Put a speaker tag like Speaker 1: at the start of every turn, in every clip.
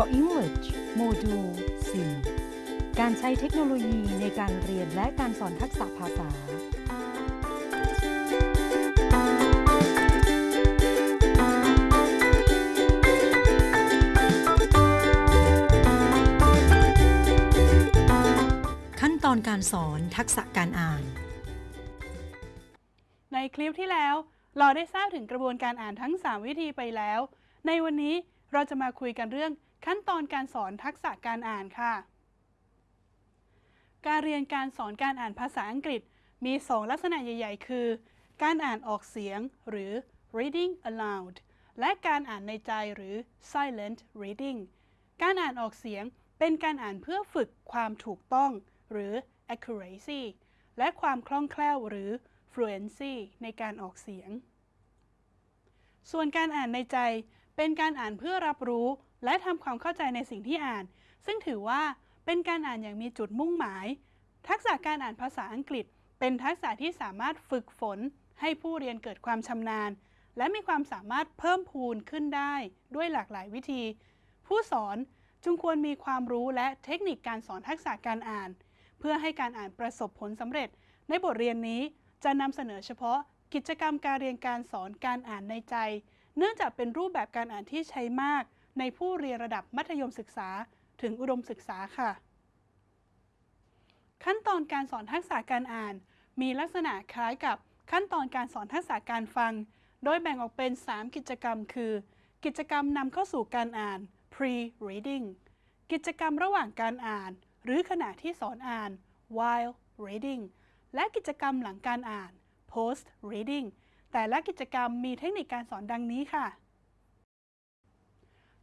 Speaker 1: Language โมดูล4การใช้เทคโนโลยีในการเรียนและการสอนทักษะภาษา ขั้นตอนการสอนทักษะการอ่าน
Speaker 2: ในคลิปที่แล้วเราได้ทราบถึงกระบวนการอ่านทั้ง 3 วิธีไปแล้ว ในวันนี้เราจะมาคุยกันเรื่อง ขั้นตอนการสอนทักษะการอ่านค่ะ การเรียนการสอนการอ่านภาษาอังกฤษมี 2 ลักษณะใหญ่ ๆ คือ การอ่านออกเสียงหรือ reading aloud และการอ่านในใจหรือ silent reading การอ่านออกเสียงเป็นการอ่านเพื่อฝึกความถูกต้อง หรือ accuracy และความคล่องแคล่วหรือ fluency ในการออกเสียง ส่วนการอ่านในใจ เป็นการอ่านเพื่อรับรู้ และทำความเข้าใจในสิ่งที่อ่าน ซึ่งถือว่าเป็นการอ่านอย่างมีจุดมุ่งหมาย ทักษะการอ่านภาษาอังกฤษ เป็นทักษะที่สามารถฝึกฝน ให้ผู้เรียนเกิดความชำนาญ และมีความสามารถเพิ่มพูนขึ้นได้ด้วยหลากหลายวิธี ผู้สอนจึงควรมีความรู้และเทคนิคการสอนทักษะการอ่าน เพื่อให้การอ่านประสบผลสำเร็จ ในบทเรียนนี้จะนำเสนอเฉพาะกิจกรรมการเรียนการสอนการอ่านในใจ เนื่องจากเป็นรูปแบบการอ่านที่ใช้มาก ในผู้เรียนระดับมัธยมศึกษาถึงอุดมศึกษาค่ะ ขั้นตอนการสอนทักษะการอ่าน มีลักษณะคล้ายกับขั้นตอนการสอนทักษะการฟัง โดยแบ่งออกเป็น 3 กิจกรรม คือ กิจกรรมนำเข้าสู่การอ่าน pre-reading กิจกรรมระหว่างการอ่าน หรือขณะที่สอนอ่าน while reading และกิจกรรมหลังการอ่าน post reading แต่ละกิจกรรมมีเทคนิคการสอนดังนี้ค่ะ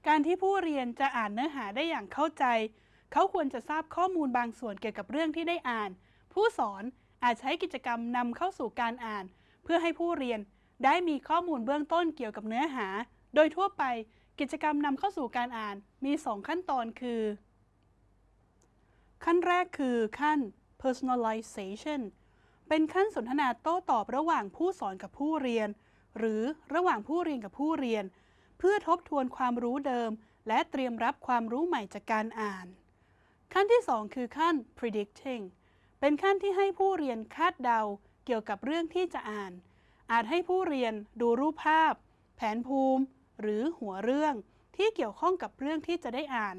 Speaker 2: การที่ผู้เรียนจะอ่านเนื้อหาได้อย่างเข้าใจ เขาควรจะทราบข้อมูลบางส่วนเกี่ยวกับเรื่องที่ได้อ่าน ผู้สอนอาจใช้กิจกรรมนำเข้าสู่การอ่าน เพื่อให้ผู้เรียนได้มีข้อมูลเบื้องต้นเกี่ยวกับเนื้อหา โดยทั่วไปกิจกรรมนำเข้าสู่การอ่านมี 2 ขั้นตอนคือ ขั้นแรกคือขั้น personalization เป็นขั้นสนทนาโต้ตอบระหว่างผู้สอนกับผู้เรียน หรือระหว่างผู้เรียนกับผู้เรียน เพื่อทบทวนความรู้เดิม และเตรียมรับความรู้ใหม่จากการอ่าน ขั้นที่ 2 คือขั้น predicting เป็นขั้นที่ให้ผู้เรียนคาดเดาเกี่ยวกับเรื่องที่จะอ่าน อาจให้ผู้เรียนดูรูปภาพ แผนภูมิ หรือหัวเรื่องที่เกี่ยวข้องกับเรื่องที่จะได้อ่าน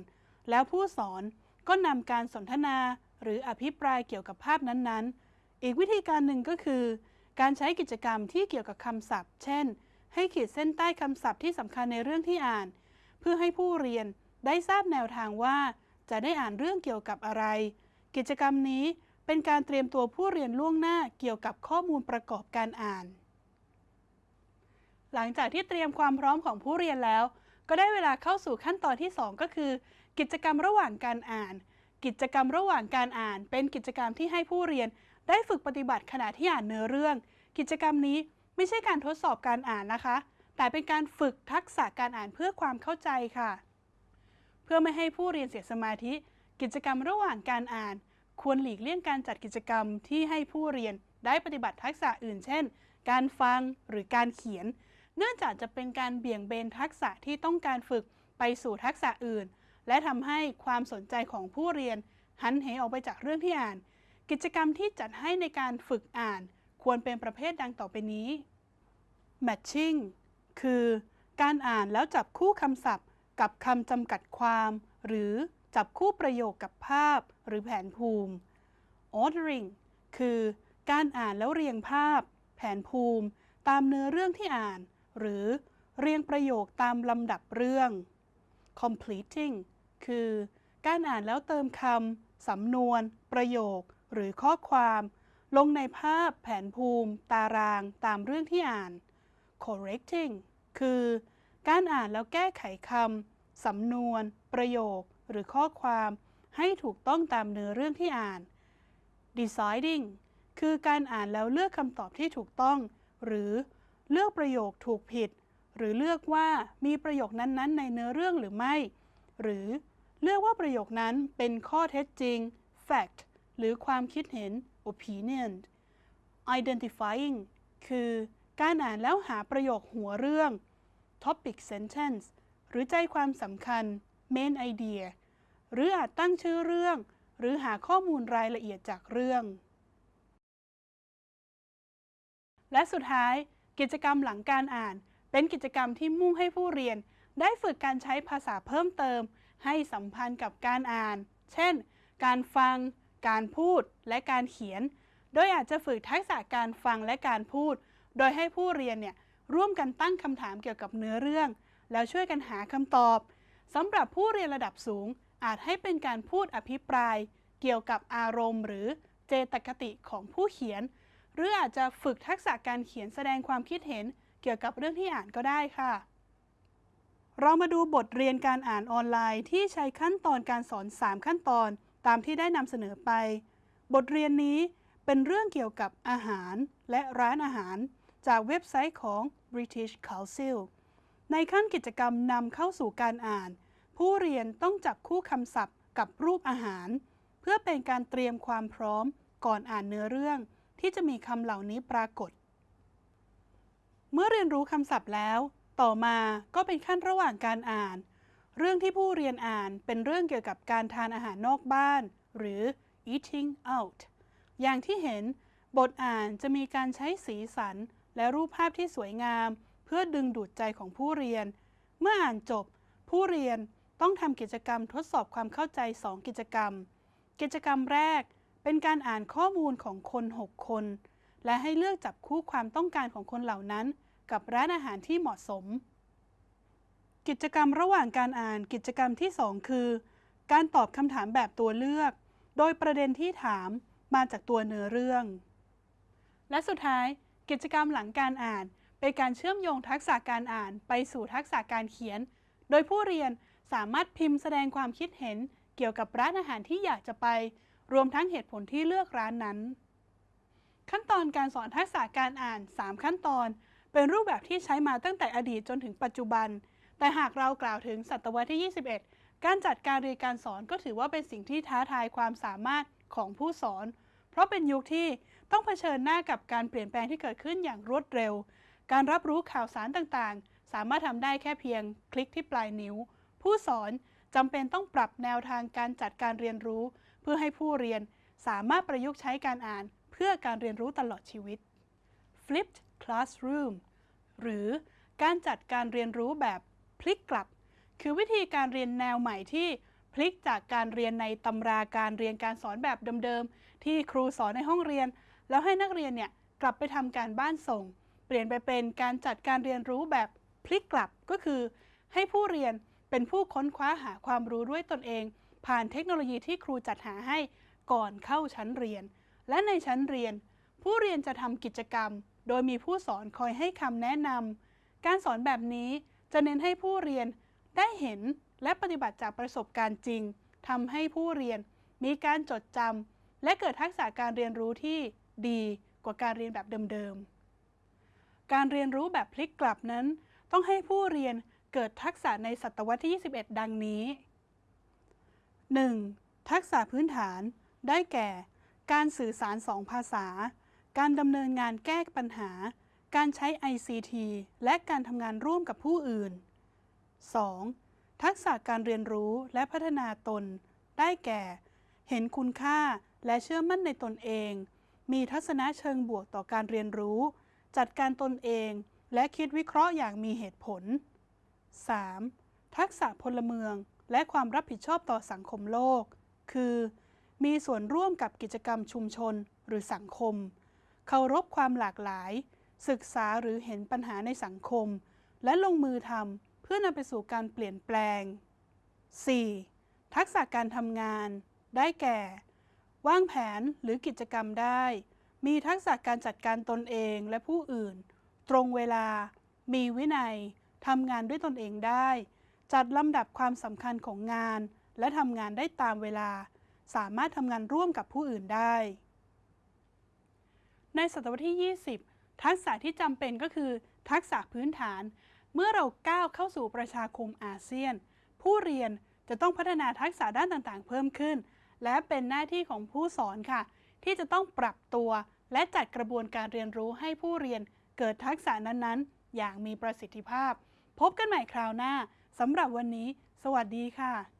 Speaker 2: แล้วผู้สอนก็นำการสนทนา หรืออภิปรายเกี่ยวกับภาพนั้นๆ อีกวิธีการหนึ่งก็คือ การใช้กิจกรรมที่เกี่ยวกับคำศัพท์ เช่น ให้ขีดเส้นใต้คำศัพท์ที่สำคัญในเรื่องที่อ่าน เพื่อให้ผู้เรียนได้ทราบแนวทางว่า จะได้อ่านเรื่องเกี่ยวกับอะไร กิจกรรมนี้เป็นการเตรียมตัวผู้เรียนล่วงหน้าเกี่ยวกับข้อมูลประกอบการอ่าน หลังจากที่เตรียมความพร้อมของผู้เรียนแล้ว ก็ได้เวลาเข้าสู่ขั้นตอนที่ 2 ก็คือ กิจกรรมระหว่างการอ่าน กิจกรรมระหว่างการอ่าน เป็นกิจกรรมที่ให้ผู้เรียน ได้ฝึกปฏิบัติขณะที่อ่านเนื้อเรื่อง กิจกรรมนี้ไม่ใช่การทดสอบการอ่านนะคะ แต่เป็นการฝึกทักษะการอ่านเพื่อความเข้าใจค่ะ เพื่อไม่ให้ผู้เรียนเสียสมาธิ กิจกรรมระหว่างการอ่าน ควรหลีกเลี่ยงการจัดกิจกรรมที่ให้ผู้เรียนได้ปฏิบัติทักษะอื่น เช่น การฟังหรือการเขียน เนื่องจากจะเป็นการเบี่ยงเบนทักษะที่ต้องการฝึกไปสู่ทักษะอื่น และทำให้ความสนใจของผู้เรียนหันเหออกไปจากเรื่องที่อ่าน กิจกรรมที่จัดให้ในการฝึกอ่านควรเป็นประเภทดังต่อไปนี้ matching คือ การอ่านแล้วจับคู่คำศัพท์ กับคำจำกัดความ หรือจับคู่ประโยคกับภาพ หรือแผนภูมิ ordering คือ การอ่านแล้วเรียงภาพ แผนภูมิ ตามเนื้อเรื่องที่อ่าน หรือเรียงประโยคตามลำดับเรื่อง completing คือ การอ่านแล้วเติมคำสำนวน ประโยค หรือข้อความลงในภาพแผนภูมิ ตารางตามเรื่องที่อ่าน correcting คือ การอ่านแล้วแก้ไขคำสำนวน ประโยค หรือข้อความให้ถูกต้องตามเนื้อเรื่องที่อ่าน deciding คือการอ่านแล้วเลือกคำตอบที่ถูกต้อง หรือเลือกประโยคถูกผิด หรือเลือกว่ามีประโยคนั้นๆ ในเนื้อเรื่องหรือไม่ หรือเลือกว่าประโยคนั้นเป็นข้อเท็จจริง fact หรือความคิดเห็น opinion identifying คือการอ่านแล้วหาประโยคหัวเรื่อง topic sentence หรือใจความสำคัญ main idea หรืออาจตั้งชื่อเรื่อง หรือหาข้อมูลรายละเอียดจากเรื่อง และสุดท้าย กิจกรรมหลังการอ่าน เป็นกิจกรรมที่มุ่งให้ผู้เรียน ได้ฝึกการใช้ภาษาเพิ่มเติม ให้สัมพันธ์กับการอ่าน เช่น การฟัง การพูดและการเขียน โดยอาจจะฝึกทักษะการฟังและการพูด โดยให้ผู้เรียนเนี่ยร่วมกันตั้งคำถามเกี่ยวกับเนื้อเรื่อง แล้วช่วยกันหาคำตอบสำหรับผู้เรียนระดับสูง อาจให้เป็นการพูดอภิปราย เกี่ยวกับอารมณ์ หรือเจตคติของผู้เขียน หรืออาจจะฝึกทักษะการเขียนแสดงความคิดเห็น เกี่ยวกับเรื่องที่อ่านก็ได้ค่ะ เรามาดูบทเรียนการอ่านออนไลน์ที่ใช้ขั้นตอนการสอน 3 ขั้นตอน ตามที่ได้นำเสนอไป บทเรียนนี้เป็นเรื่องเกี่ยวกับอาหารและร้านอาหาร จากเว็บไซต์ของ British Council ในขั้นกิจกรรมนำเข้าสู่การอ่าน ผู้เรียนต้องจับคู่คำศัพท์กับรูปอาหาร เพื่อเป็นการเตรียมความพร้อมก่อนอ่านเนื้อเรื่อง ที่จะมีคำเหล่านี้ปรากฏ เมื่อเรียนรู้คำศัพท์แล้ว ต่อมาก็เป็นขั้นระหว่างการอ่าน เรื่องที่ผู้เรียนอ่านเป็นเรื่องเกี่ยวกับการทานอาหารนอกบ้าน หรือ eating out อย่างที่เห็น บทอ่านจะมีการใช้สีสัน และรูปภาพที่สวยงาม เพื่อดึงดูดใจของผู้เรียน เมื่ออ่านจบ ผู้เรียนต้องทำกิจกรรมทดสอบความเข้าใจ 2 กิจกรรม กิจกรรมแรกเป็นการอ่านข้อมูลของคน 6 คน และให้เลือกจับคู่ความต้องการของคนเหล่านั้น กับร้านอาหารที่เหมาะสม กิจกรรมระหว่างการอ่านกิจกรรมที่ 2 คือ การตอบคำถามแบบตัวเลือก โดยประเด็นที่ถามมาจากตัวเนื้อเรื่อง และสุดท้ายกิจกรรมหลังการอ่าน เป็นการเชื่อมโยงทักษะการอ่านไปสู่ทักษะการเขียน โดยผู้เรียนสามารถพิมพ์แสดงความคิดเห็นเกี่ยวกับร้านอาหารที่อยากจะไป รวมทั้งเหตุผลที่เลือกร้านนั้น ขั้นตอนการสอนทักษะการอ่าน 3 ขั้นตอน เป็นรูปแบบที่ใช้มาตั้งแต่อดีตจนถึงปัจจุบัน แต่หากเรากล่าวถึงศตวรรษที่ 21 การจัดการเรียนการสอนก็ถือว่าเป็นสิ่งที่ท้าทายความสามารถของผู้สอน เพราะเป็นยุคที่ต้องเผชิญหน้ากับการเปลี่ยนแปลงที่เกิดขึ้นอย่างรวดเร็ว การรับรู้ข่าวสารต่างๆ สามารถทำได้แค่เพียงคลิกที่ปลายนิ้ว ผู้สอนจำเป็นต้องปรับแนวทางการจัดการเรียนรู้ เพื่อให้ผู้เรียนสามารถประยุกต์ใช้การอ่าน เพื่อการเรียนรู้ตลอดชีวิต Flipped Classroom หรือการจัดการเรียนรู้แบบ พลิกกลับ คือวิธีการเรียนแนวใหม่ที่พลิกจากการเรียนในตำราการเรียนการสอนแบบเดิมๆ ที่ครูสอนในห้องเรียน แล้วให้นักเรียนเนี่ยกลับไปทำการบ้านส่ง เปลี่ยนไปเป็นการจัดการเรียนรู้แบบพลิกกลับก็คือ ให้ผู้เรียนเป็นผู้ค้นคว้าหาความรู้ด้วยตนเอง ผ่านเทคโนโลยีที่ครูจัดหาให้ก่อนเข้าชั้นเรียน และในชั้นเรียน ผู้เรียนจะทำกิจกรรม โดยมีผู้สอนคอยให้คำแนะนำการสอนแบบนี้ จะเน้นให้ผู้เรียนได้เห็นและปฏิบัติจากประสบการณ์จริงทำให้ผู้เรียนมีการจดจำและเกิดทักษะการเรียนรู้ที่ดีกว่าการเรียนแบบเดิมๆ การเรียนรู้แบบพลิกกลับนั้น ต้องให้ผู้เรียนเกิดทักษะในศตวรรษที่ 21 ดังนี้ 1. ทักษะพื้นฐาน ได้แก่ การสื่อสารสองภาษา การดำเนินงานแก้ปัญหา การใช้ ICT และการทำงานร่วมกับผู้อื่น 2. ทักษะการเรียนรู้และพัฒนาตน ได้แก่ เห็นคุณค่าและเชื่อมั่นในตนเอง มีทัศนะเชิงบวกต่อการเรียนรู้ จัดการตนเอง และคิดวิเคราะห์อย่างมีเหตุผล 3. ทักษะพลเมืองและความรับผิดชอบต่อสังคมโลก คือ มีส่วนร่วมกับกิจกรรมชุมชนหรือสังคม เคารพความหลากหลาย ศึกษาหรือเห็นปัญหาในสังคม และลงมือทำเพื่อนำไปสู่การเปลี่ยนแปลง 4. ทักษะการทำงาน ได้แก่ วางแผนหรือกิจกรรมได้ มีทักษะการจัดการตนเองและผู้อื่น ตรงเวลา มีวินัยทำงานด้วยตนเองได้ จัดลำดับความสำคัญของงาน และทำงานได้ตามเวลา สามารถทำงานร่วมกับผู้อื่นได้ ในศตวรรษที่ 20 ทักษะที่จำเป็นก็คือ ทักษะพื้นฐาน เมื่อเราก้าวเข้าสู่ประชาคมอาเซียน ผู้เรียนจะต้องพัฒนาทักษะด้านต่างๆ เพิ่มขึ้น และเป็นหน้าที่ของผู้สอนค่ะ ที่จะต้องปรับตัว และจัดกระบวนการเรียนรู้ให้ผู้เรียนเกิดทักษะนั้นๆ อย่างมีประสิทธิภาพ พบกันใหม่คราวหน้าสำหรับวันนี้ สวัสดีค่ะ